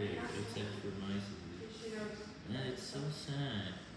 big, except for mice. And it's so sad.